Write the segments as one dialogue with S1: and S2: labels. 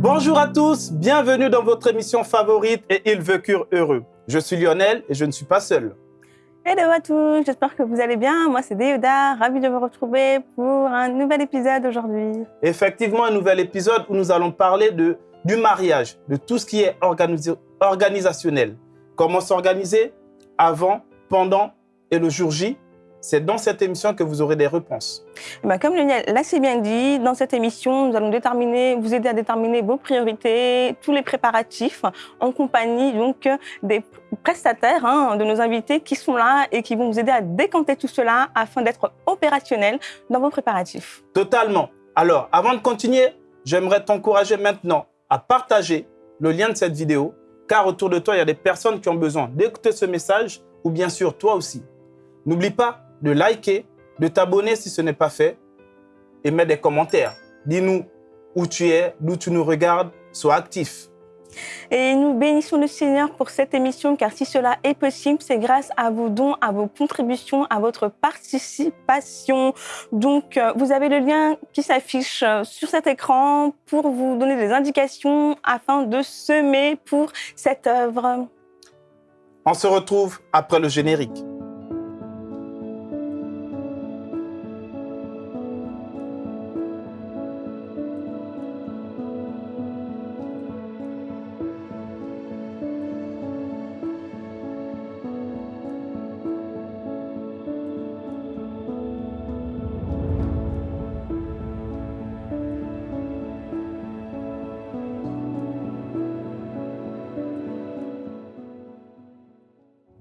S1: Bonjour à tous, bienvenue dans votre émission favorite et Ils vécurent heureux. Je suis Lionel et je ne suis pas seul.
S2: Hello à tous, j'espère que vous allez bien. Moi, c'est Déoda, ravi de vous retrouver pour un nouvel épisode aujourd'hui.
S1: Effectivement, un nouvel épisode où nous allons parler de, du mariage, de tout ce qui est organi- organisationnel. Comment s'organiser avant, pendant et le jour J. C'est dans cette émission que vous aurez des réponses.
S2: Ben, comme Lionel l'a si bien dit, dans cette émission, nous allons déterminer, vous aider à déterminer vos priorités, tous les préparatifs, en compagnie donc des prestataires hein, de nos invités qui sont là et qui vont vous aider à décanter tout cela afin d'être opérationnel dans vos préparatifs.
S1: Totalement. Alors, avant de continuer, j'aimerais t'encourager maintenant à partager le lien de cette vidéo, car autour de toi, il y a des personnes qui ont besoin d'écouter ce message, ou bien sûr, toi aussi. N'oublie pas de liker, de t'abonner si ce n'est pas fait, et mets des commentaires. Dis-nous où tu es, d'où tu nous regardes, sois actif.
S2: Et nous bénissons le Seigneur pour cette émission, car si cela est possible, c'est grâce à vos dons, à vos contributions, à votre participation. Donc, euh, vous avez le lien qui s'affiche euh, sur cet écran pour vous donner des indications afin de semer pour cette œuvre.
S1: On se retrouve après le générique.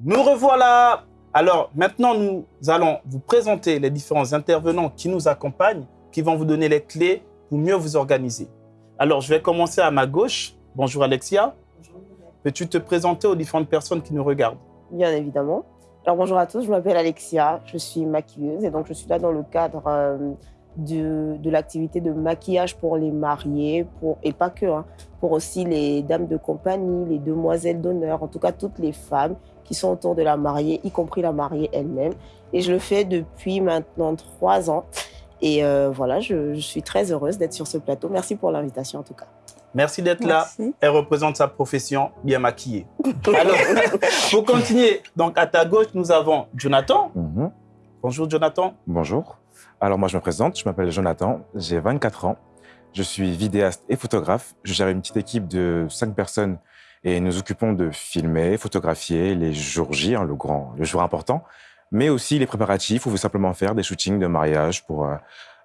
S1: Nous revoilà. Alors maintenant, nous allons vous présenter les différents intervenants qui nous accompagnent, qui vont vous donner les clés pour mieux vous organiser. Alors, je vais commencer à ma gauche. Bonjour Alexia. Peux-tu te présenter aux différentes personnes qui nous regardent?
S3: Bien évidemment. Alors bonjour à tous, je m'appelle Alexia, je suis maquilleuse et donc je suis là dans le cadre euh, de, de l'activité de maquillage pour les mariés pour, et pas que, hein, pour aussi les dames de compagnie, les demoiselles d'honneur, en tout cas toutes les femmes qui sont autour de la mariée, y compris la mariée elle-même. Et je le fais depuis maintenant trois ans. Et euh, voilà, je, je suis très heureuse d'être sur ce plateau. Merci pour l'invitation en tout cas.
S1: Merci d'être là. Elle représente sa profession bien maquillée. Alors, pour continuer, donc à ta gauche, nous avons Jonathan.
S4: Mhm.
S1: Bonjour Jonathan.
S4: Bonjour. Alors moi je me présente, je m'appelle Jonathan, j'ai 24 ans, je suis vidéaste et photographe. Je gère une petite équipe de 5 personnes et nous occupons de filmer, photographier les jours J, hein, le grand, le jour important, mais aussi les préparatifs ou simplement faire des shootings de mariage pour euh,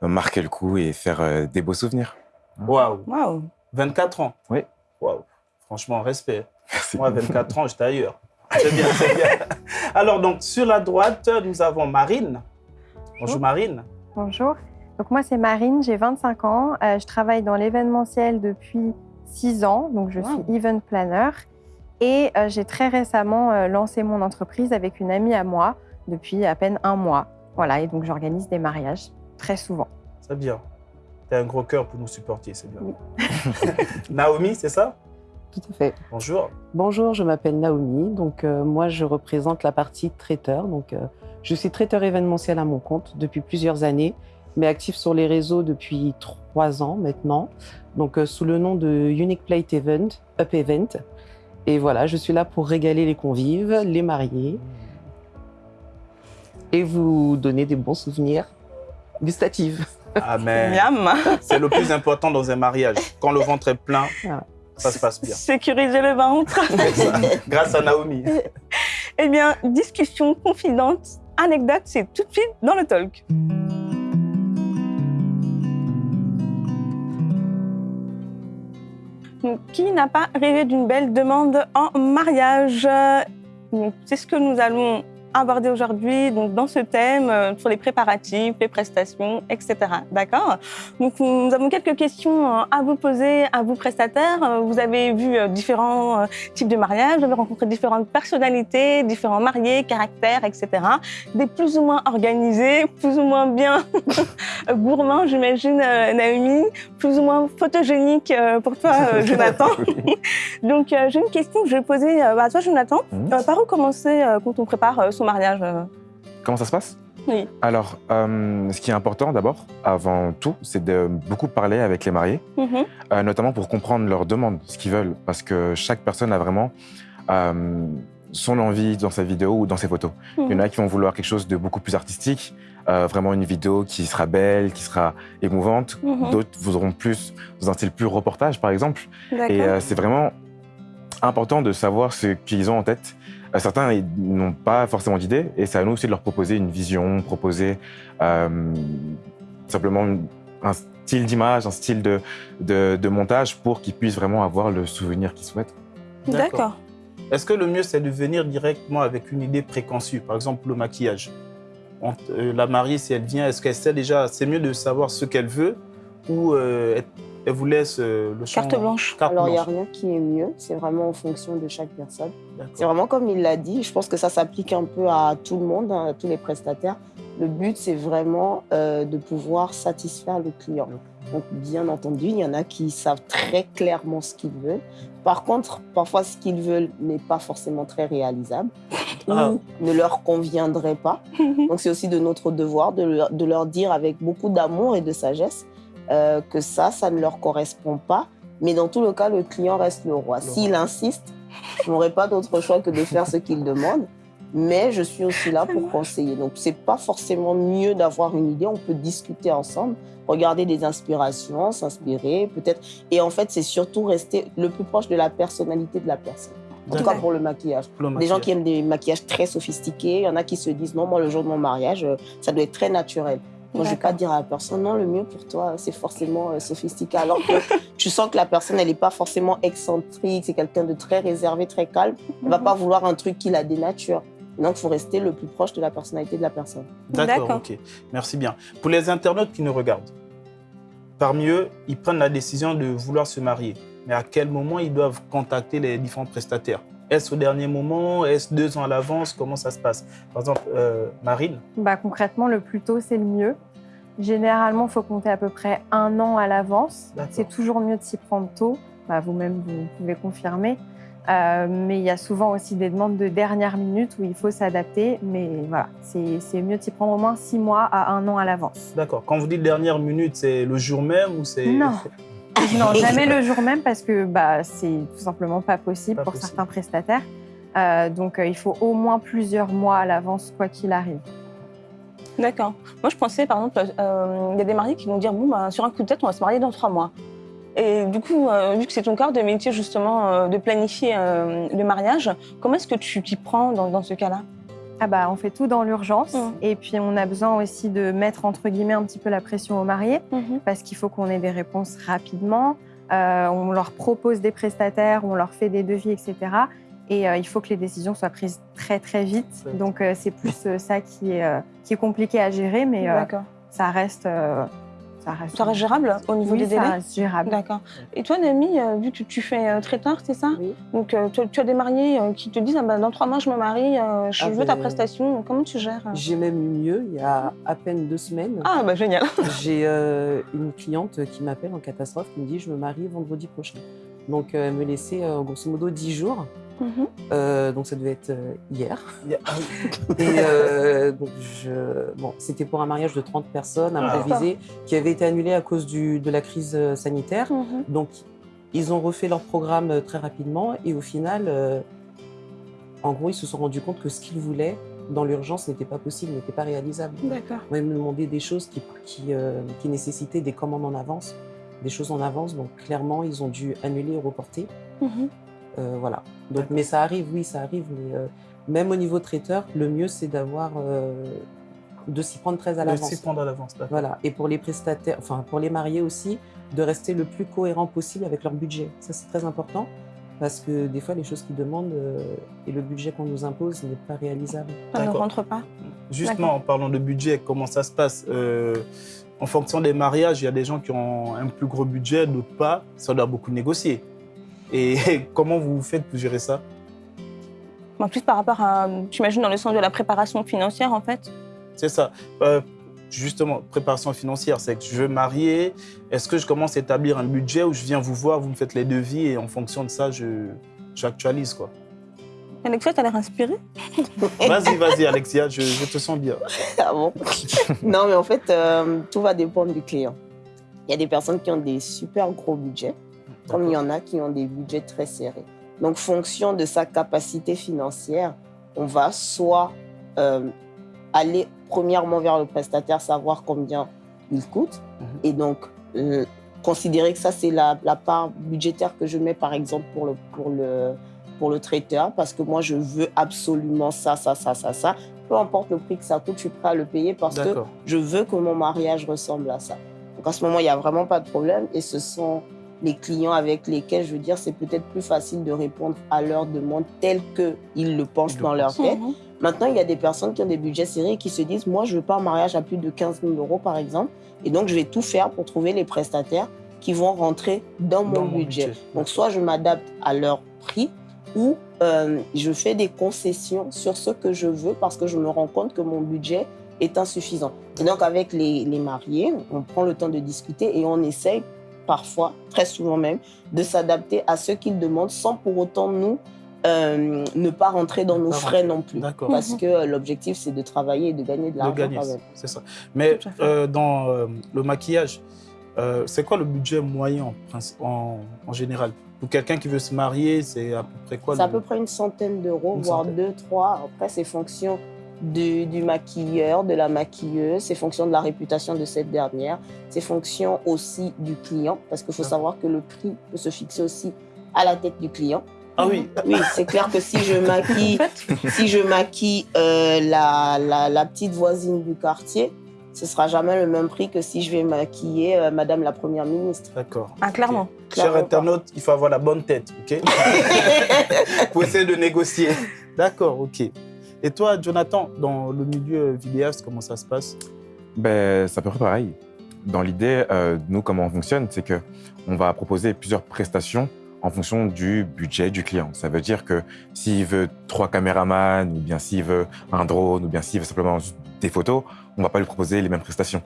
S4: marquer le coup et faire euh, des beaux souvenirs.
S1: Waouh,
S2: Waouh.
S1: 24 ans.
S4: Oui.
S1: Waouh, franchement, respect.
S4: Merci.
S1: Moi, 24 ans, j'étais ailleurs. C'est bien, c'est bien. Alors, donc, sur la droite, nous avons Marine. Bonjour Marine.
S5: Bonjour. Donc moi c'est Marine, j'ai 25 ans. Euh, je travaille dans l'événementiel depuis 6 ans, donc je
S2: Wow.
S5: suis event planner. Et euh, j'ai très récemment euh, lancé mon entreprise avec une amie à moi depuis à peine un mois. Voilà, et donc j'organise des mariages très souvent.
S1: C'est bien. Tu as un gros cœur pour nous supporter, c'est bien.
S5: Oui.
S1: Naomi, c'est ça?
S6: Tout à fait.
S1: Bonjour.
S6: Bonjour, je m'appelle Naomi. Donc, euh, moi, je représente la partie traiteur. Donc, euh, je suis traiteur événementiel à mon compte depuis plusieurs années, mais actif sur les réseaux depuis trois ans maintenant. Donc, euh, sous le nom de Unique Plate Event, Up Event. Et voilà, je suis là pour régaler les convives, les mariés et vous donner des bons souvenirs gustatifs.
S1: Amen.
S2: Miam.
S1: C'est le plus important dans un mariage. Quand le ventre est plein,
S6: Ah.
S1: ça se passe bien.
S2: Sécuriser le ventre.
S1: Grâce à Naomi.
S2: Eh bien, discussion confidente, anecdote, c'est tout de suite dans le talk. Qui n'a pas rêvé d'une belle demande en mariage? C'est ce que nous allons aborder aujourd'hui donc dans ce thème euh, sur les préparatifs, les prestations, etc. D'accord? Donc nous avons quelques questions euh, à vous poser à vous prestataires. Euh, Vous avez vu différents types de mariages, vous avez rencontré différentes personnalités, différents mariés, caractères, etc. Des plus ou moins organisés, plus ou moins bien gourmands, j'imagine, Naomi, plus ou moins photogéniques euh, pour toi, Jonathan. Donc j'ai une question que je vais poser euh, à toi, Jonathan. Euh, par où commencer quand on prépare euh, son mariage euh
S4: Comment ça se passe?
S2: Oui.
S4: Alors, euh, ce qui est important d'abord, avant tout, c'est de beaucoup parler avec les mariés,
S2: Mhm.
S4: euh, notamment pour comprendre leurs demandes, ce qu'ils veulent, parce que chaque personne a vraiment euh, son envie dans sa vidéo ou dans ses photos. Il y en a qui vont vouloir quelque chose de beaucoup plus artistique, vraiment une vidéo qui sera belle, qui sera émouvante.
S2: Mhm.
S4: D'autres voudront plus dans un style plus reportage, par exemple. Et c'est vraiment important de savoir ce qu'ils ont en tête. Euh, certains n'ont pas forcément d'idée, et c'est à nous aussi de leur proposer une vision, proposer euh, simplement un style d'image, un style de, de, de montage pour qu'ils puissent vraiment avoir le souvenir qu'ils souhaitent.
S2: D'accord.
S1: Est-ce que le mieux, c'est de venir directement avec une idée préconçue Par exemple, le maquillage? On- euh, la mariée, si elle vient, est-ce qu'elle sait déjà C'est mieux de savoir ce qu'elle veut ou euh, elle, vous laisse euh, le champ
S2: Carte blanche.
S1: Carte
S3: Alors, il n'y a rien qui est mieux. C'est vraiment en fonction de chaque personne. C'est vraiment comme il l'a dit. Je pense que ça s'applique un peu à tout le monde, hein, à tous les prestataires. Le but, c'est vraiment euh, de pouvoir satisfaire le client. Donc, bien entendu, il y en a qui savent très clairement ce qu'ils veulent. Par contre, parfois, ce qu'ils veulent n'est pas forcément très réalisable
S1: Ah.
S3: ou ne leur conviendrait pas. Donc, c'est aussi de notre devoir de leur, de leur dire avec beaucoup d'amour et de sagesse euh, que ça, ça ne leur correspond pas. Mais dans tout le cas, le client reste le roi. S'il insiste, je n'aurai pas d'autre choix que de faire ce qu'il demande. Mais je suis aussi là pour conseiller. Donc, c'est pas forcément mieux d'avoir une idée. On peut discuter ensemble, regarder des inspirations, s'inspirer, peut-être. Et en fait, c'est surtout rester le plus proche de la personnalité de la personne. En tout cas, pour le maquillage.
S1: Le
S3: Des gens
S1: maquillage.
S3: qui aiment des maquillages très sophistiqués. Il y en a qui se disent non, moi, le jour de mon mariage, euh, ça doit être très naturel. Moi, je ne vais pas dire à la personne, non, le mieux pour toi, c'est forcément euh, sophistiqué. Alors que tu sens que la personne, elle n'est pas forcément excentrique, c'est quelqu'un de très réservé, très calme. Elle ne va pas vouloir un truc qui la dénature. Donc, il faut rester le plus proche de la personnalité de la personne.
S1: D'accord,
S2: D'accord.
S1: ok. Merci bien. Pour les internautes qui nous regardent, parmi eux, ils prennent la décision de vouloir se marier. Mais à quel moment ils doivent contacter les différents prestataires? Est-ce au dernier moment? Est-ce deux ans à l'avance? Comment ça se passe? Par exemple, euh, Marine,
S5: Bah, concrètement, le plus tôt, c'est le mieux. Généralement, il faut compter à peu près un an à l'avance. C'est toujours mieux de s'y prendre tôt. Bah, Vous-même, vous pouvez confirmer. Euh, mais il y a souvent aussi des demandes de dernière minute où il faut s'adapter. Mais voilà, c'est c'est mieux de s'y prendre au moins six mois à un an à l'avance.
S1: d'accord. Quand vous dites dernière minute, c'est le jour même ou c'est...
S5: Non. Non, jamais le jour même parce que bah, c'est tout simplement pas possible
S1: Pas
S5: pour
S1: possible.
S5: certains prestataires. Euh, donc, euh, il faut au moins plusieurs mois à l'avance, quoi qu'il arrive.
S2: D'accord. Moi, je pensais, par exemple, euh, il y a des mariés qui vont dire bon, bah, sur un coup de tête, on va se marier dans trois mois. Et du coup, euh, vu que c'est ton cœur de métier, justement, euh, de planifier euh, le mariage, comment est-ce que tu t'y prends dans, dans ce cas-là?
S5: Ah bah, on fait tout dans l'urgence.
S2: Mhm.
S5: Et puis, on a besoin aussi de mettre, entre guillemets, un petit peu la pression aux mariés parce qu'il faut qu'on ait des réponses rapidement. Euh, on leur propose des prestataires, on leur fait des devis, etc. Et euh, il faut que les décisions soient prises très, très vite.
S1: Ouais.
S5: Donc, euh, c'est plus euh, ça qui est, euh, qui est compliqué à gérer, mais euh, ça reste... ça reste,
S2: Ça reste gérable au niveau
S5: Oui,
S2: des
S5: ça
S2: délais
S5: reste gérable.
S2: D'accord. Et toi, Nami, euh, vu que tu fais euh, très tard, c'est ça
S3: Oui.
S2: Donc, euh, tu, as des mariés qui te disent ah, bah, dans trois mois, je me marie, je
S6: Ah
S2: veux ta
S6: ben,
S2: prestation. Comment tu gères
S6: J'ai même eu mieux. Il y a à peine deux semaines,
S2: Ah, bah génial.
S6: j'ai euh, une cliente qui m'appelle en catastrophe qui me dit je me marie vendredi prochain. Donc elle me laissait grosso modo 10 jours.
S2: Mhm.
S6: Euh, donc ça devait être euh, hier.
S1: Ah.
S6: Et euh, donc je, bon, c'était pour un mariage de 30 personnes
S1: Ah.
S6: improvisé qui avait été annulé à cause du, de la crise sanitaire.
S2: Mhm.
S6: Donc, ils ont refait leur programme très rapidement et au final, euh, en gros, ils se sont rendus compte que ce qu'ils voulaient dans l'urgence n'était pas possible, n'était pas réalisable.
S2: D'accord.
S6: Ils me demandaient des choses qui, qui, euh, qui nécessitaient des commandes en avance, des choses en avance. Donc, clairement, ils ont dû annuler et reporter.
S2: Mhm.
S6: Euh, voilà. Donc, mais ça arrive, oui, ça arrive. Mais euh, même au niveau traiteur, le mieux, c'est d'avoir euh, de s'y prendre très à
S1: De
S6: l'avance.
S1: s'y prendre à l'avance. d'accord.
S6: Voilà. Et pour les prestataires, enfin pour les mariés aussi, de rester le plus cohérent possible avec leur budget. Ça, c'est très important parce que des fois, les choses qu'ils demandent euh, et le budget qu'on nous impose n'est pas réalisable.
S2: Ça ne rentre pas.
S1: Justement, en parlant de budget, comment ça se passe Euh, En fonction des mariages, il y a des gens qui ont un plus gros budget, d'autres pas. Ça doit beaucoup négocier. Et comment vous faites pour gérer ça?
S2: En plus, par rapport à, tu imagines dans le sens de la préparation financière, en fait.
S1: C'est ça. Euh, justement, préparation financière, c'est que je veux marier. Est-ce que je commence à établir un budget où je viens vous voir, vous me faites les devis et en fonction de ça, je j'actualise quoi?
S2: Alexia, t'as l'air inspirée.
S1: Vas-y, vas-y, Alexia, je, je te sens bien.
S3: Ah bon? Non, mais en fait, euh, tout va dépendre du client. Il y a des personnes qui ont des super gros budgets, comme il y en a qui ont des budgets très serrés. Donc, fonction de sa capacité financière, on va soit euh, aller premièrement vers le prestataire, savoir combien il coûte,
S1: Mhm.
S3: et donc euh, considérer que ça, c'est la, la part budgétaire que je mets, par exemple, pour le, pour, le, pour le traiteur, parce que moi, je veux absolument ça, ça, ça, ça, ça. Peu importe le prix que ça coûte, je suis prêt à le payer parce que je veux que mon mariage ressemble à ça. Donc à ce moment, il n'y a vraiment pas de problème et ce sont les clients avec lesquels, je veux dire, c'est peut-être plus facile de répondre à leurs demandes telles qu'ils le pensent dans leur tête.
S2: Mhm.
S3: Maintenant, il y a des personnes qui ont des budgets serrés et qui se disent, moi, je veux pas un mariage à plus de 15 000 euros, par exemple, et donc je vais tout faire pour trouver les prestataires qui vont rentrer dans mon
S1: Dans mon
S3: budget.
S1: budget.
S3: Donc soit je m'adapte à leur prix ou euh, je fais des concessions sur ce que je veux parce que je me rends compte que mon budget est insuffisant. Et donc avec les, les mariés, on prend le temps de discuter et on essaye parfois, très souvent même, de s'adapter à ce qu'ils demandent sans pour autant nous euh, ne pas rentrer dans nos frais non plus. Parce que euh, l'objectif, c'est de travailler et de gagner de
S1: de
S3: l'argent
S1: c'est ça. Mais euh, dans euh, le maquillage, euh, c'est quoi le budget moyen en, en, en général? Pour quelqu'un qui veut se marier, c'est à peu près quoi
S3: C'est à peu près une centaine d'euros, voire
S1: centaine.
S3: deux, trois. Après, c'est fonction du, du maquilleur, de la maquilleuse, c'est fonction de la réputation de cette dernière, c'est fonction aussi du client, parce qu'il faut
S1: D'accord.
S3: savoir que le prix peut se fixer aussi à la tête du client.
S1: Ah oui,
S3: Oui, c'est clair que si je maquille, si je maquille euh, la, la, la petite voisine du quartier, ce sera jamais le même prix que si je vais maquiller euh, Madame la Première ministre.
S1: d'accord.
S2: Ah, clairement.
S1: Cher internaute, il faut avoir la bonne tête, ok? Pour essayer de négocier. D'accord, ok. Et toi, Jonathan, dans le milieu vidéaste, comment ça se passe?
S4: Ben, c'est à peu près pareil. Dans l'idée, euh, nous, comment on fonctionne, c'est que on va proposer plusieurs prestations en fonction du budget du client. Ça veut dire que s'il veut trois caméramans, ou bien s'il veut un drone, ou bien s'il veut simplement des photos, on va pas lui proposer les mêmes prestations.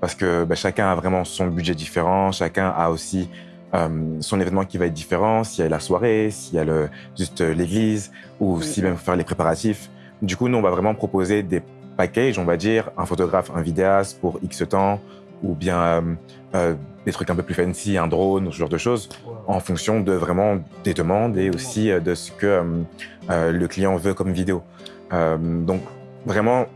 S4: Parce que ben, chacun a vraiment son budget différent, chacun a aussi euh, son événement qui va être différent, s'il y a la soirée, s'il y a le, juste euh, l'église, ou
S3: Mhm.
S4: si même faire les préparatifs. Du coup, nous, on va vraiment proposer des packages, on va dire, un photographe, un vidéaste pour X temps, ou bien euh, euh, des trucs un peu plus fancy, un drone, ce genre de choses, en fonction de vraiment des demandes et aussi euh, de ce que euh, euh, le client veut comme vidéo. Euh, donc, vraiment,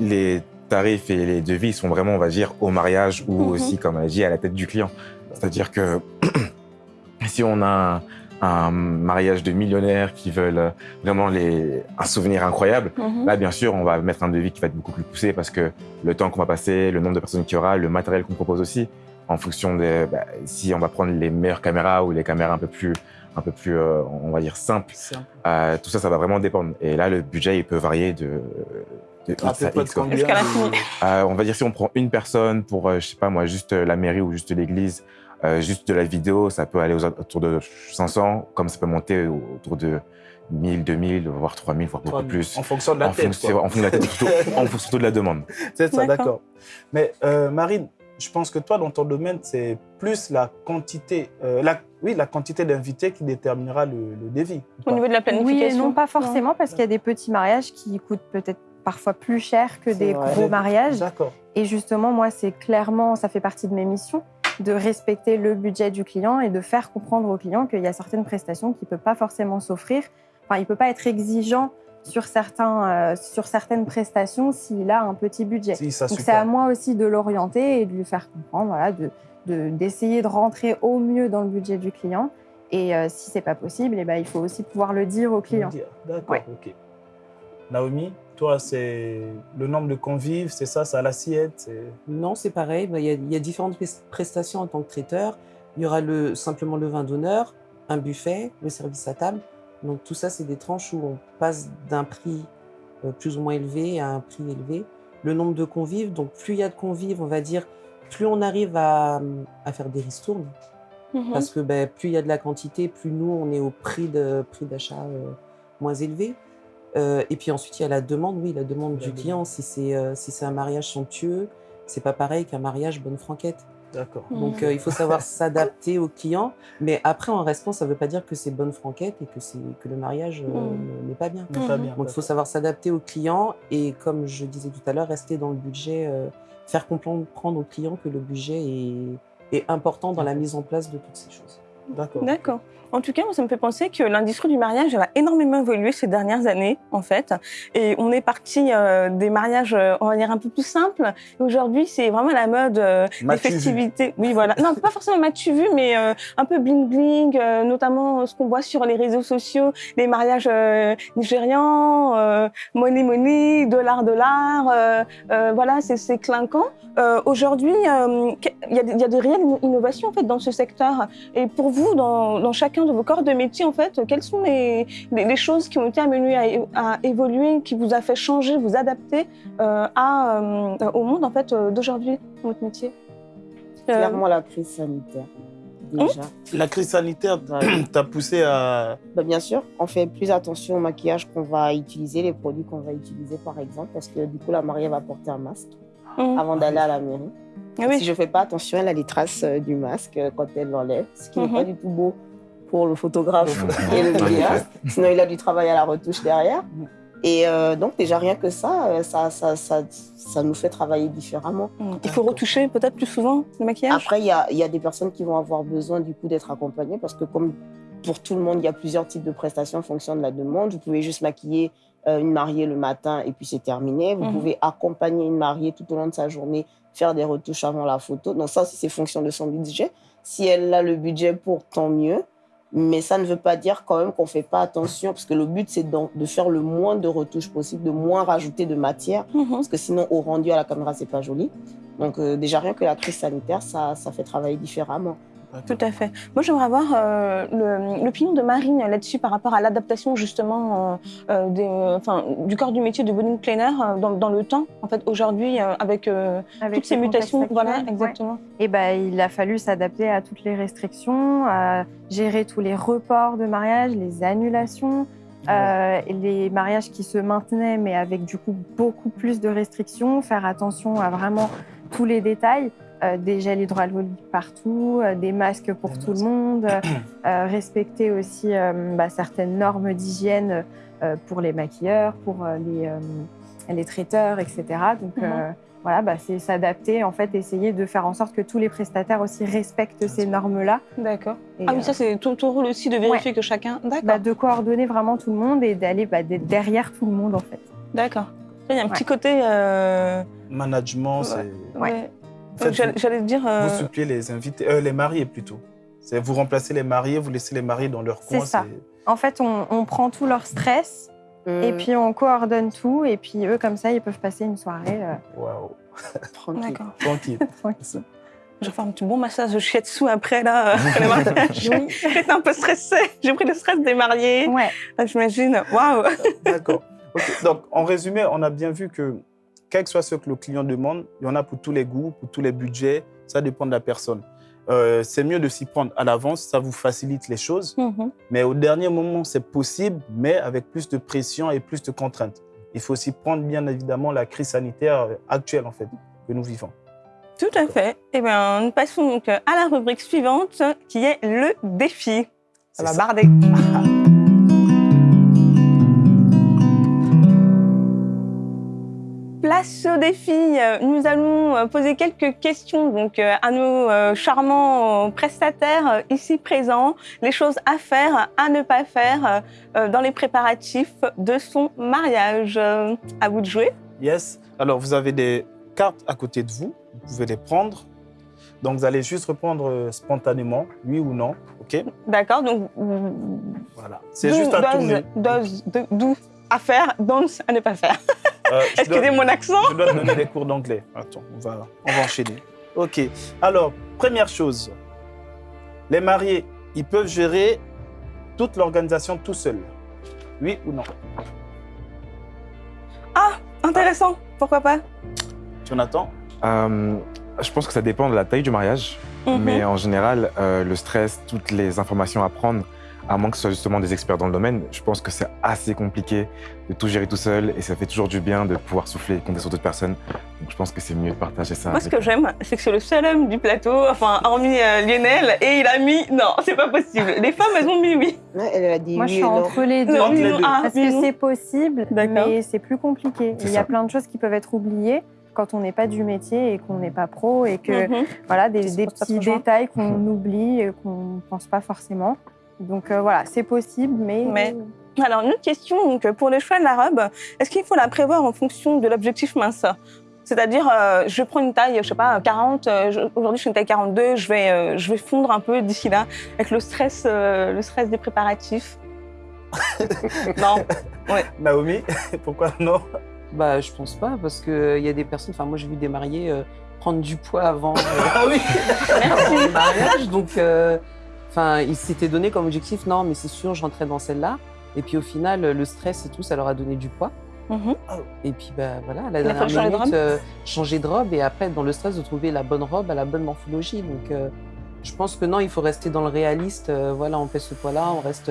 S4: les tarifs et les devis sont vraiment, on va dire, au mariage ou
S2: Mhm.
S4: aussi, comme on a dit, à la tête du client. C'est-à-dire que si on a un, mariage de millionnaires qui veulent euh, vraiment les, un souvenir incroyable,
S2: Mhm.
S4: Là, bien sûr, on va mettre un devis qui va être beaucoup plus poussé parce que le temps qu'on va passer, le nombre de personnes qu'il y aura, le matériel qu'on propose aussi, en fonction de bah, si on va prendre les meilleures caméras ou les caméras un peu plus, un peu plus, euh, on va dire simples, euh, tout ça, ça va vraiment dépendre. Et là, le budget, il peut varier de, de
S1: À
S4: X à quoi. Euh, on va dire si on prend une personne pour, euh, je sais pas moi, juste euh, la mairie ou juste l'église, euh, juste de la vidéo, ça peut aller aux, autour de 500, comme ça peut monter autour de 1000, 2000, voire 3000, voire beaucoup
S1: 3000.
S4: plus.
S1: En fonction de la
S4: en,
S1: tête.
S4: fonction, en fonction de la tête, surtout, en fonction surtout de la demande.
S1: C'est ça,
S2: D'accord.
S1: Mais euh, Marine, je pense que toi, dans ton domaine, c'est plus la quantité, euh, la, oui, la quantité d'invités qui déterminera le, le devis. ou
S2: Au niveau de la
S5: Oui
S2: planification
S5: et non, pas forcément, parce qu'il y a des petits mariages qui coûtent peut-être parfois plus cher que des
S3: vrai.
S5: gros mariages.
S1: D'accord.
S5: Et justement, moi, c'est clairement, ça fait partie de mes missions, de respecter le budget du client et de faire comprendre au client qu'il y a certaines prestations qu'il ne peut pas forcément s'offrir. Enfin, il ne peut pas être exigeant sur, certains, euh, sur certaines prestations s'il a un petit budget.
S1: Si, ça
S5: Donc c'est à moi aussi de l'orienter et de lui faire comprendre, voilà, de de- d'essayer de, rentrer au mieux dans le budget du client. Et euh, si c'est pas possible, eh ben, il faut aussi pouvoir le dire au client.
S1: D'accord,
S5: Ouais.
S1: ok. Naomi, toi, c'est le nombre de convives, c'est ça, c'est à l'assiette c'est-
S6: Non, c'est pareil. Bah, Il y, a- il y a différentes pres- prestations en tant que traiteur. Il y aura le, simplement le vin d'honneur, un buffet, le service à table. Donc tout ça, c'est des tranches où on passe d'un prix euh, plus ou moins élevé à un prix élevé. Le nombre de convives, donc plus il y a de convives, on va dire, plus on arrive à, à faire des ristournes.
S2: Mhm.
S6: Parce que ben, plus il y a de la quantité, plus nous, on est au prix de prix d'achat euh, moins élevé. Euh, et puis ensuite, il y a la demande, oui, la demande
S1: La
S6: du
S1: demande.
S6: client. Si c'est euh, si c'est un mariage somptueux, c'est pas pareil qu'un mariage bonne franquette.
S1: D'accord.
S6: Donc euh, il faut savoir s'adapter au client, mais après en restant, ça ne veut pas dire que c'est bonne franquette et que, que le mariage euh,
S2: Mm.
S6: n'est pas bien.
S1: Pas bien.
S6: Donc il faut savoir s'adapter au client et comme je disais tout à l'heure, rester dans le budget, euh, faire comprendre au client que le budget est, est important dans la mise en place de toutes ces choses.
S1: D'accord.
S2: D'accord. En tout cas, ça me fait penser que l'industrie du mariage elle a énormément évolué ces dernières années, en fait. Et on est parti euh, des mariages, euh, on va dire, un peu plus simples. Aujourd'hui, c'est vraiment la mode euh, des festivités. Oui, voilà. Non, pas forcément m'as-tu vu, mais euh, un peu bling-bling, notamment ce qu'on voit sur les réseaux sociaux, les mariages nigérians, money money, dollar dollar. voilà, c'est clinquant. Aujourd'hui, il y, a y des réelles innovations, en fait, dans ce secteur. Et pour vous, dans, dans chacun de vos corps de métier, en fait, quelles sont les, les, les choses qui ont été amenées à, évoluer, qui vous a fait changer, vous adapter euh, à, euh, au monde en fait euh, d'aujourd'hui votre métier? Euh,
S3: Clairement, la crise sanitaire. Déjà.
S1: La crise sanitaire t'a poussé à.
S3: Bah, bien sûr, on fait plus attention au maquillage qu'on va utiliser, les produits qu'on va utiliser par exemple, parce que du coup la mariée va porter un masque
S2: hum,
S3: avant d'aller à la mairie.
S2: ah oui.
S3: Si je fais pas attention, elle a les traces du masque quand elle l'enlève, ce qui n'est
S2: Mhm.
S3: pas du tout beau pour le photographe et le vidéaste. Sinon, il a du travail à la retouche derrière. Et euh, donc, déjà, rien que ça, euh, ça, ça, ça, ça nous fait travailler différemment.
S2: Hum. Il faut retoucher peut-être plus souvent le maquillage?
S3: Après, il y a, il y a des personnes qui vont avoir besoin du coup d'être accompagnées parce que comme pour tout le monde, il y a plusieurs types de prestations en fonction de la demande. Vous pouvez juste maquiller euh, une mariée le matin et puis c'est terminé. Vous
S2: Mhm.
S3: pouvez accompagner une mariée tout au long de sa journée, faire des retouches avant la photo. Donc ça aussi, c'est fonction de son budget. Si elle a le budget pour, tant mieux. Mais ça ne veut pas dire quand même qu'on ne fait pas attention, parce que le but, c'est de faire le moins de retouches possible, de moins rajouter de matière
S2: Mhm.
S3: parce que sinon au rendu à la caméra c'est pas joli. Donc euh, déjà rien que la crise sanitaire ça, ça fait travailler différemment.
S2: Tout à fait. Moi, j'aimerais avoir euh, l'opinion de Marine là-dessus par rapport à l'adaptation justement euh, euh, des, enfin, du corps du métier de wedding planner dans, dans le temps. En fait, aujourd'hui, avec, euh,
S5: Avec
S2: toutes ces mutations,
S5: actuel,
S2: voilà,
S5: ouais.
S2: exactement.
S5: Et ben, il a fallu s'adapter à toutes les restrictions, à gérer tous les reports de mariage, les annulations, euh, les mariages qui se maintenaient, mais avec du coup beaucoup plus de restrictions, faire attention à vraiment tous les détails. Euh, des gels hydroalcooliques partout, euh, des masques pour
S1: Des
S5: tout
S1: masques.
S5: le monde, euh, respecter aussi euh, bah, certaines normes d'hygiène euh, pour les maquilleurs, pour euh, les, euh, les traiteurs, etc. Donc,
S2: Mhm.
S5: euh, voilà, bah, c'est s'adapter, en fait, essayer de faire en sorte que tous les prestataires aussi respectent ces normes-là.
S2: D'accord.
S5: Et,
S2: Ah oui,
S5: euh,
S2: ça, c'est ton, ton rôle aussi de vérifier que chacun. D'accord.
S5: bah, de coordonner vraiment tout le monde et d'aller bah, derrière tout le monde, en fait.
S2: D'accord. Il y a un petit côté. euh,
S1: Management,
S2: Ouais.
S1: c'est.
S2: ouais. J'allais dire. euh,
S1: Vous suppliez les invités, euh, les mariés plutôt. C'est vous remplacez les mariés, vous laissez les mariés dans leur
S5: C'est
S1: coin.
S5: ça. En fait, on, on prend tout leur stress et
S3: Hum,
S5: puis on coordonne tout. Et puis eux, comme ça, ils peuvent passer une soirée euh,
S1: Waouh,
S3: tranquille.
S2: D'accord.
S1: tranquille.
S5: tranquille.
S2: Je vais faire un petit bon massage de shiatsu après, là, après le mariage.
S5: Oui.
S2: J'étais un peu stressée. J'ai pris le stress des mariés.
S5: Ouais.
S2: J'imagine. Waouh.
S1: D'accord. Donc, en résumé, on a bien vu que, quel que soit ce que le client demande, il y en a pour tous les goûts, pour tous les budgets. Ça dépend de la personne. Euh, c'est mieux de s'y prendre à l'avance, ça vous facilite les choses.
S2: Mhm.
S1: Mais au dernier moment, c'est possible, mais avec plus de pression et plus de contraintes. Il faut aussi prendre, bien évidemment, la crise sanitaire actuelle, en fait, que nous vivons.
S2: Tout à fait. Eh bien, nous passons donc à la rubrique suivante, qui est le défi. Ça
S1: C'est
S2: va
S1: ça.
S2: Place au défi. Euh, Nous allons euh, poser quelques questions donc euh, à nos charmants prestataires ici présents. Les choses à faire, à ne pas faire dans les préparatifs de son mariage. À vous de jouer.
S1: Yes. Alors, vous avez des cartes à côté de vous. Vous pouvez les prendre. Donc, vous allez juste répondre spontanément, oui ou non. OK?
S2: D'accord. Donc
S1: Voilà. C'est juste à tourner.
S2: does- do- do à faire, don't à ne pas faire.
S1: Euh, dois-
S2: Excusez mon accent.
S1: Je dois te donner des cours d'anglais. Attends, on va, on va enchaîner. OK. Alors, première chose. Les mariés, ils peuvent gérer toute l'organisation tout seuls. Oui ou non?
S2: Intéressant. Pourquoi pas?
S1: Jonathan?
S4: Euh, je pense que ça dépend de la taille du mariage,
S2: Mhm.
S4: mais en général, euh, le stress, toutes les informations à prendre à moins que ce soit justement des experts dans le domaine, je pense que c'est assez compliqué de tout gérer tout seul et ça fait toujours du bien de pouvoir souffler et compter sur d'autres personnes. Donc je pense que c'est mieux de partager ça.
S2: Moi, ce que j'aime, c'est que c'est le seul homme du plateau, enfin, hormis euh, Lionel, et il a mis non, c'est pas possible. Les femmes, elles ont mis oui.
S3: Elle a dit
S5: Moi, je suis
S3: non.
S5: entre les deux.
S2: Non,
S1: Entre les
S2: non,
S1: deux.
S2: ah,
S5: Parce que c'est possible, mais c'est plus compliqué. Il y a
S4: ça.
S5: plein de choses qui peuvent être oubliées quand on n'est pas du métier et qu'on n'est pas pro et que
S2: Mhm.
S5: voilà des, petits détails qu'on oublie et qu'on ne pense pas forcément. Donc euh, voilà, c'est possible, mais,
S2: Mais- Alors, une autre question, donc, pour le choix de la robe, est-ce qu'il faut la prévoir en fonction de l'objectif minceur C'est-à-dire, euh, je prends une taille, je sais pas, 40, euh, aujourd'hui je suis une taille 42, je vais, euh, je vais fondre un peu d'ici là, avec le stress, euh, le stress des préparatifs. non,
S1: Naomi, pourquoi non?
S6: Bah, je pense pas, parce qu'il y a des personnes, enfin, moi j'ai vu des mariés euh, prendre du poids avant, euh,
S1: Ah oui.
S6: avant le mariage, donc, euh, enfin, ils s'étaient donné comme objectif, non, mais c'est sûr, je rentrais dans celle-là. Et puis au final, le stress et tout, ça leur a donné du poids.
S2: Mhm.
S6: Et puis, bah, voilà, à la dernière
S2: changer de
S6: minute,
S2: robe
S6: euh, changer de robe et après, dans le stress, de trouver la bonne robe à la bonne morphologie. Donc, euh, je pense que non, il faut rester dans le réaliste. euh, voilà, on fait ce poids-là, on reste.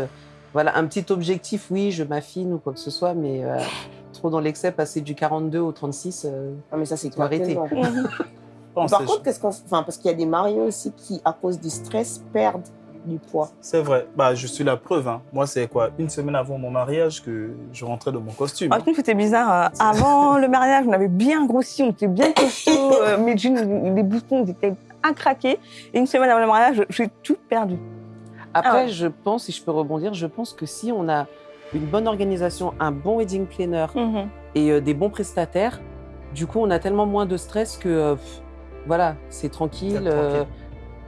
S6: voilà, un petit objectif, oui, je m'affine ou quoi que ce soit, mais euh, trop dans l'excès, passer du 42 au 36. euh,
S3: Ah, mais ça, c'est
S6: Faut arrêter.
S3: clair.
S2: Mhm.
S3: Par contre, qu'est-ce qu'on. Enfin, parce qu'il y a des mariés aussi qui, à cause du stress, perdent du poids.
S1: C'est vrai. Bah, je suis la preuve. hein. Moi, c'est quoi? Une semaine avant mon mariage que je rentrais dans mon costume.
S2: Par contre, c'était bizarre. euh, Avant le mariage, on avait bien grossi, on était bien costaud. euh, mes jeans, les boutons ils étaient à craquer. Et une semaine avant le mariage, j'ai tout perdu.
S6: Après,
S2: Ah ouais.
S6: je pense, si je peux rebondir, je pense que si on a une bonne organisation, un bon wedding planner
S2: Mhm.
S6: et euh, des bons prestataires, du coup, on a tellement moins de stress que, euh, pff, voilà, c'est tranquille.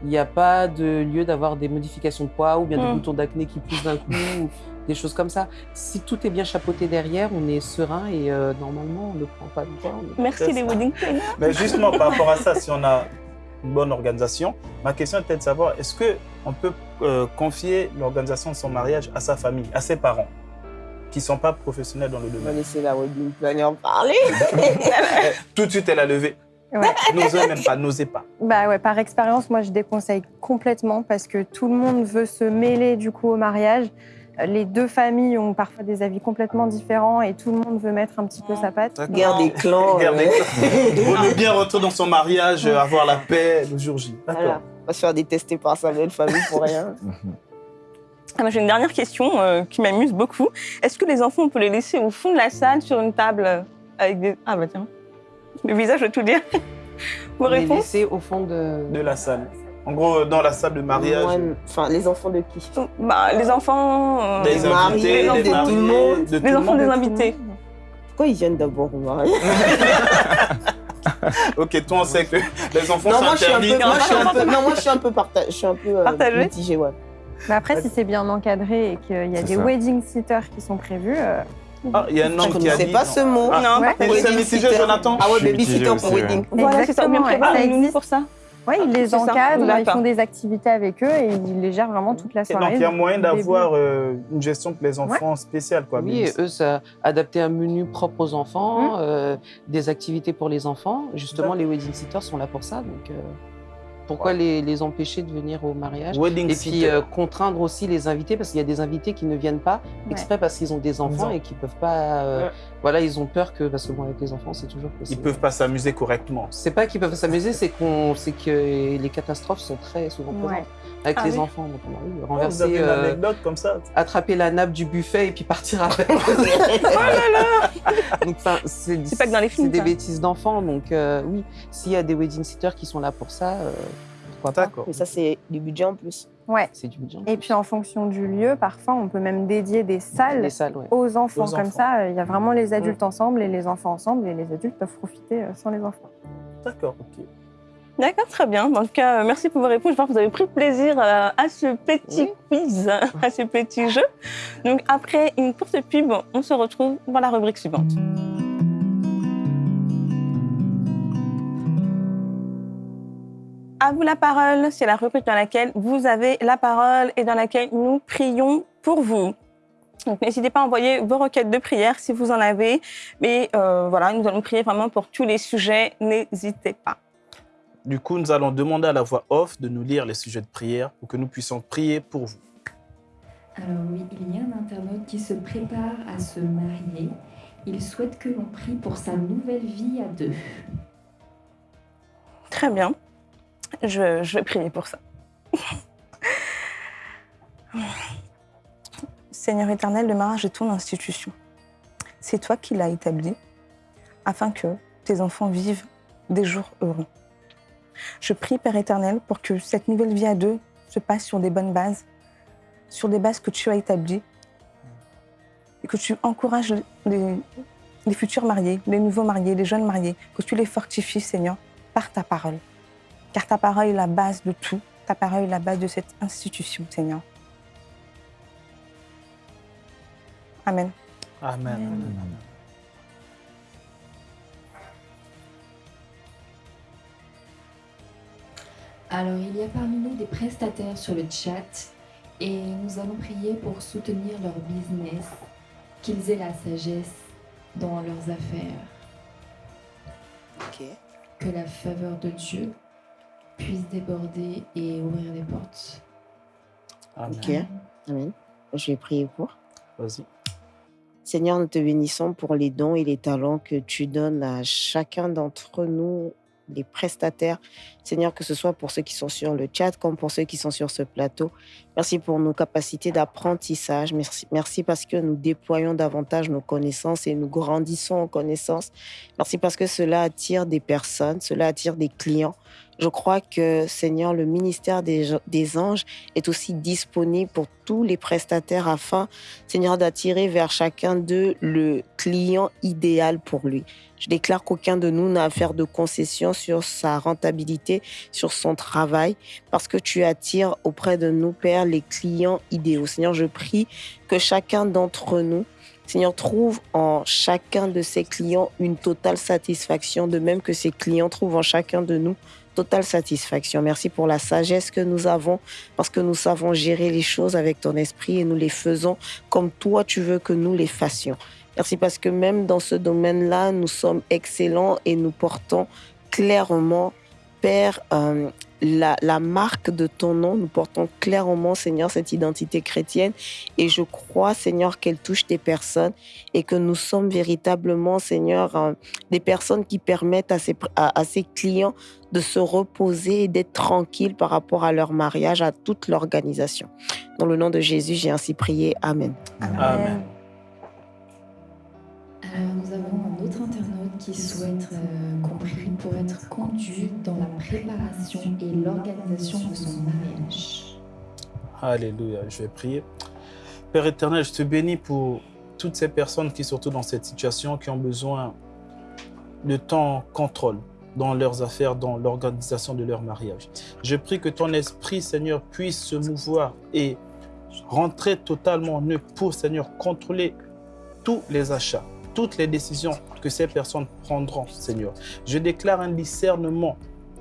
S6: Il n'y a pas de lieu d'avoir des modifications de poids ou bien des
S2: Mm.
S6: boutons d'acné qui poussent d'un coup ou des choses comme ça. Si tout est bien chapeauté derrière, on est serein et euh, normalement, on ne prend pas de poids.
S2: Merci les wedding planners.
S1: Mais justement, par rapport à ça, si on a une bonne organisation, ma question était de savoir est-ce que on peut euh, confier l'organisation de son mariage à sa famille, à ses parents, qui ne sont pas professionnels dans le
S3: On va
S1: domaine
S3: laisser la wedding planner parler.
S1: Tout de suite, elle a levé.
S5: Ouais.
S1: N'osez même pas, n'osez pas.
S5: Bah ouais, par expérience, moi je déconseille complètement parce que tout le monde veut se mêler du coup au mariage. Les deux familles ont parfois des avis complètement différents et tout le monde veut mettre un petit peu sa patte.
S3: Guerre des clans.
S1: Guerre des clans. Mieux bien rentrer dans son mariage, euh, avoir la paix le jour J.
S3: Voilà. On va se faire détester par sa belle famille pour rien.
S2: Ah, moi, J'ai une dernière question euh, qui m'amuse beaucoup. Est-ce que les enfants, on peut les laisser au fond de la salle sur une table avec des... Ah bah tiens, le visage veut tout dire. Vos
S6: est
S2: réponses
S6: au fond de...
S1: De la salle. En gros, dans la salle de mariage,
S3: Enfin, les enfants de qui?
S2: Bah, Les enfants... euh,
S1: des
S3: Les
S1: invités,
S3: mariés,
S1: des
S3: de tout le monde.
S2: les
S1: le
S2: enfants des invités.
S3: Pourquoi ils viennent d'abord au mariage?
S1: Ok, toi, on sait que les enfants
S3: Non,
S1: sont
S3: moi je suis un
S1: interdits.
S3: peu, moi, je suis un peu, non, moi je suis un peu parta- je suis un peu euh,
S2: Partagé
S3: mitigée, ouais.
S5: Mais après, si c'est bien encadré et qu'il y a des
S4: ça.
S5: wedding sitters qui sont prévus, euh,
S1: Ah, il y a un
S3: Je
S1: homme qui a dit.
S3: pas ce mot.
S1: Ah,
S2: Non,
S5: ouais.
S2: pas
S1: Et
S2: pour
S1: c'est
S2: les-
S1: mitigé, Jonathan
S3: Ah ouais, babysitter pour wedding.
S2: Voilà, c'est ça.
S5: Ouais. Ça
S2: une nounou
S5: existe.
S2: pour ça.
S5: ouais, ils les encadrent, ils font des activités avec eux et ils les gèrent vraiment toute la
S1: Et
S5: soirée.
S1: donc, il y a moyen d'avoir euh, une gestion pour les enfants spéciale, quoi.
S6: Oui, et eux, ça, adapter un menu propre aux enfants, euh, des activités pour les enfants. Justement, les wedding sitters sont là pour ça. Donc, euh, pourquoi les, les empêcher de venir au mariage?
S1: Wedding
S6: Et puis euh, contraindre aussi les invités, parce qu'il y a des invités qui ne viennent pas exprès parce qu'ils ont des enfants et qui peuvent pas. euh,
S3: Ouais.
S6: Voilà, ils ont peur que parce que bon, avec les enfants, c'est toujours
S1: Ils
S6: possible.
S1: peuvent pas s'amuser correctement.
S6: C'est pas qu'ils peuvent s'amuser, c'est qu'on, c'est que les catastrophes sont très souvent présentes
S5: Ouais.
S6: avec
S2: Ah
S6: les
S2: oui.
S6: enfants. Donc, on a eu
S1: Oh, vous
S6: renverser,
S1: une
S6: euh,
S1: anecdote comme ça
S6: attraper la nappe du buffet et puis partir avec. Donc, enfin, c'est
S2: C'est pas que dans les films,
S6: C'est des bêtises d'enfants. Donc, euh, oui, s'il y a des wedding sitters qui sont là pour ça,
S3: Mais ça, c'est du budget en plus.
S5: Ouais.
S6: C'est du budget.
S5: Et puis en fonction du lieu, parfois on peut même dédier des salles
S6: les salles, ouais.
S5: aux enfants.
S1: Aux
S5: Comme
S1: enfants.
S5: ça, euh, il y a vraiment les adultes ensemble et les enfants ensemble et les adultes peuvent profiter euh, sans les enfants.
S1: D'accord, ok.
S2: D'accord, très bien. En tout cas, euh, merci pour vos réponses. Je vois que vous avez pris plaisir euh, à ce petit quiz, à ce petit jeu. Donc, après une courte pub, on se retrouve pour la rubrique suivante. À vous la parole, c'est la rubrique dans laquelle vous avez la parole et dans laquelle nous prions pour vous. Donc n'hésitez pas à envoyer vos requêtes de prière si vous en avez. Mais euh, voilà, nous allons prier vraiment pour tous les sujets. N'hésitez pas.
S1: Du coup, nous allons demander à la voix off de nous lire les sujets de prière pour que nous puissions prier pour vous.
S7: Alors oui, il y a un internaute qui se prépare à se marier. Il souhaite que l'on prie pour sa nouvelle vie à deux.
S2: Très bien. Je, je vais prier pour ça. Seigneur éternel, le mariage est ton institution. C'est toi qui l'as établi afin que tes enfants vivent des jours heureux. Je prie, Père éternel, pour que cette nouvelle vie à deux se passe sur des bonnes bases, sur des bases que tu as établies, et que tu encourages les, les futurs mariés, les nouveaux mariés, les jeunes mariés, que tu les fortifies, Seigneur, par ta parole. Car ta parole est la base de tout, ta parole est la base de cette institution, Seigneur. Amen.
S1: Amen.
S7: Alors, il y a parmi nous des prestataires sur le chat et nous allons prier pour soutenir leur business, qu'ils aient la sagesse dans leurs affaires,
S3: Ok.
S7: que la faveur de Dieu puisse déborder et ouvrir des portes.
S1: Amen.
S3: Ok. Amen. Je vais prier pour.
S1: Vas-y.
S3: Seigneur, nous te bénissons pour les dons et les talents que tu donnes à chacun d'entre nous, les prestataires. Seigneur, que ce soit pour ceux qui sont sur le chat comme pour ceux qui sont sur ce plateau. Merci pour nos capacités d'apprentissage. Merci, parce que nous déployons davantage nos connaissances et nous grandissons en connaissances. Merci parce que cela attire des personnes, cela attire des clients. Je crois que, Seigneur, le ministère des, des anges est aussi disponible pour tous les prestataires afin, Seigneur, d'attirer vers chacun d'eux le client idéal pour lui. Je déclare qu'aucun de nous n'a à faire de concessions sur sa rentabilité, sur son travail, parce que tu attires auprès de nous, Père, les clients idéaux. Seigneur, je prie que chacun d'entre nous, Seigneur, trouve en chacun de ses clients une totale satisfaction, de même que ses clients trouvent en chacun de nous totale satisfaction. Merci pour la sagesse que nous avons, parce que nous savons gérer les choses avec ton esprit et nous les faisons comme toi tu veux que nous les fassions. Merci parce que même dans ce domaine-là, nous sommes excellents et nous portons clairement, Père, euh, la, marque de ton nom. Nous portons clairement, Seigneur, cette identité chrétienne. Et je crois, Seigneur, qu'elle touche des personnes et que nous sommes véritablement, Seigneur, euh, des personnes qui permettent à ces, clients de se reposer et d'être tranquilles par rapport à leur mariage, à toute l'organisation. Dans le nom de Jésus, j'ai ainsi prié. Amen.
S1: Amen.
S7: Nous avons un autre internaute qui souhaite euh, qu'on prie pour être conduit dans la préparation et l'organisation de son mariage.
S1: Alléluia. Je vais prier. Père éternel, je te bénis pour toutes ces personnes qui, surtout dans cette situation, qui ont besoin de ton contrôle dans leurs affaires, dans l'organisation de leur mariage. Je prie que ton esprit, Seigneur, puisse se mouvoir et rentrer totalement en eux pour, Seigneur, contrôler tous les achats, toutes les décisions que ces personnes prendront, Seigneur. Je déclare un discernement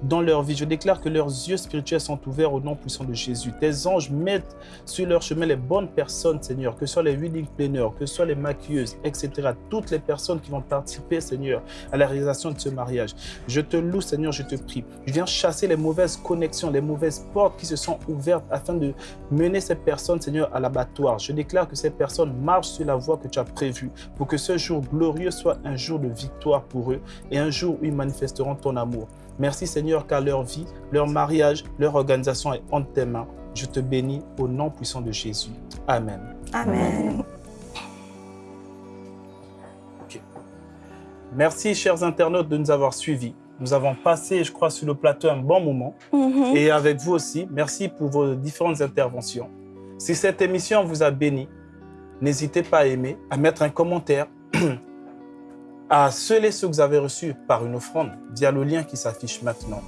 S1: dans leur vie. Je déclare que leurs yeux spirituels sont ouverts au nom puissant de Jésus. Tes anges mettent sur leur chemin les bonnes personnes, Seigneur, que ce soit les wedding planners, que ce soit les maquilleuses, etc. Toutes les personnes qui vont participer, Seigneur, à la réalisation de ce mariage. Je te loue, Seigneur, je te prie. Je viens chasser les mauvaises connexions, les mauvaises portes qui se sont ouvertes afin de mener ces personnes, Seigneur, à l'abattoir. Je déclare que ces personnes marchent sur la voie que tu as prévue pour que ce jour glorieux soit un jour de victoire pour eux et un jour où ils manifesteront ton amour. Merci Seigneur car leur vie, leur mariage, leur organisation est entre tes mains. Je te bénis au nom puissant de Jésus. Amen.
S2: Amen.
S1: Merci chers internautes de nous avoir suivis. Nous avons passé, je crois, sur le plateau un bon moment.
S2: Mhm.
S1: Et avec vous aussi, merci pour vos différentes interventions. Si cette émission vous a béni, n'hésitez pas à aimer, à mettre un commentaire, à sceller ce que vous avez reçu par une offrande via le lien qui s'affiche maintenant.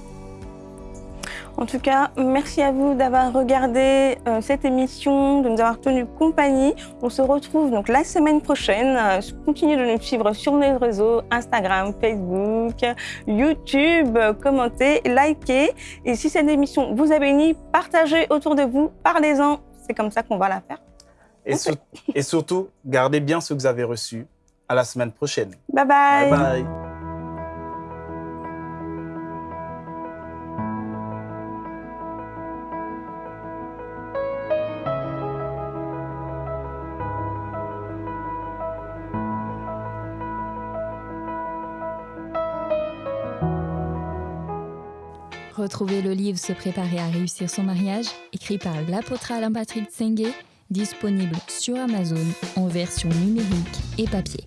S2: En tout cas, merci à vous d'avoir regardé euh, cette émission, de nous avoir tenu compagnie. On se retrouve donc la semaine prochaine. Euh, continuez de nous suivre sur nos réseaux Instagram, Facebook, YouTube. Commentez, likez. Et si cette émission vous a béni, partagez autour de vous, parlez-en. C'est comme ça qu'on va la faire.
S1: Et, sur- et surtout, gardez bien ce que vous avez reçu. À la semaine prochaine.
S2: Bye bye.
S1: Bye bye.
S7: Retrouvez le livre Se préparer à réussir son mariage, écrit par l'apôtre Alain Patrick Tsenge disponible sur Amazon en version numérique et papier.